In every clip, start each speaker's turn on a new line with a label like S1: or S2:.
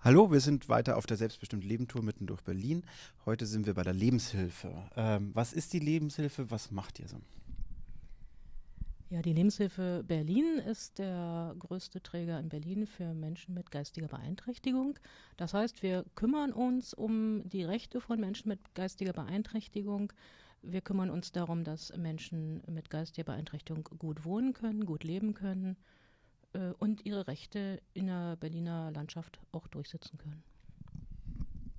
S1: Hallo, wir sind weiter auf der Selbstbestimmt Leben Tour mitten durch Berlin. Heute sind wir bei der Lebenshilfe. Ähm, was ist die Lebenshilfe? Was macht ihr so?
S2: Ja, die Lebenshilfe Berlin ist der größte Träger in Berlin für Menschen mit geistiger Beeinträchtigung. Das heißt, wir kümmern uns um die Rechte von Menschen mit geistiger Beeinträchtigung. Wir kümmern uns darum, dass Menschen mit geistiger Beeinträchtigung gut wohnen können, gut leben können äh, und ihre Rechte in der Berliner Landschaft auch durchsetzen können.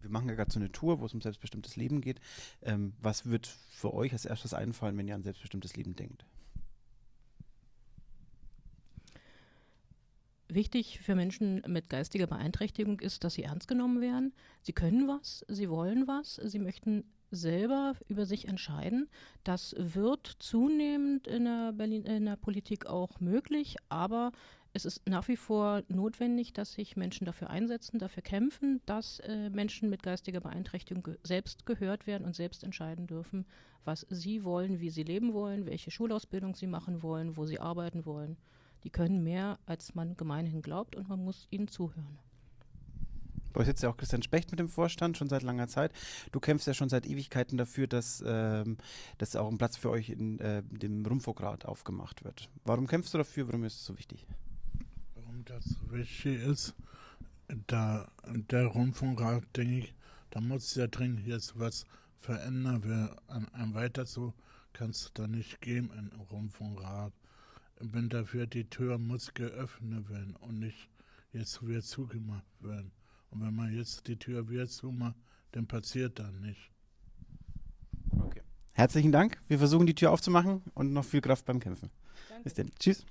S1: Wir machen ja gerade so eine Tour, wo es um selbstbestimmtes Leben geht. Ähm, was wird für euch als erstes einfallen, wenn ihr an selbstbestimmtes Leben denkt?
S2: Wichtig für Menschen mit geistiger Beeinträchtigung ist, dass sie ernst genommen werden. Sie können was, sie wollen was, sie möchten selber über sich entscheiden. Das wird zunehmend in der, Berlin, in der Politik auch möglich, aber es ist nach wie vor notwendig, dass sich Menschen dafür einsetzen, dafür kämpfen, dass äh, Menschen mit geistiger Beeinträchtigung ge selbst gehört werden und selbst entscheiden dürfen, was sie wollen, wie sie leben wollen, welche Schulausbildung sie machen wollen, wo sie arbeiten wollen. Die können mehr, als man gemeinhin glaubt und man muss ihnen zuhören.
S1: Bei euch sitzt ja auch Christian Specht mit dem Vorstand schon seit langer Zeit. Du kämpfst ja schon seit Ewigkeiten dafür, dass, ähm, dass auch ein Platz für euch in äh, dem Rundfunkrat aufgemacht wird. Warum kämpfst du dafür? Warum ist es so wichtig?
S3: Das wichtig ist, da der Rundfunkrat, denke ich, da muss ja dringend jetzt was verändern. Wir, ein, ein weiter so kann es da nicht geben im Rundfunkrat. Ich bin dafür, die Tür muss geöffnet werden und nicht jetzt wieder zugemacht werden. Und wenn man jetzt die Tür wieder zumacht, dann passiert da nicht.
S1: Okay. Herzlichen Dank. Wir versuchen die Tür aufzumachen und noch viel Kraft beim Kämpfen.
S2: Danke.
S1: Bis dann. Tschüss.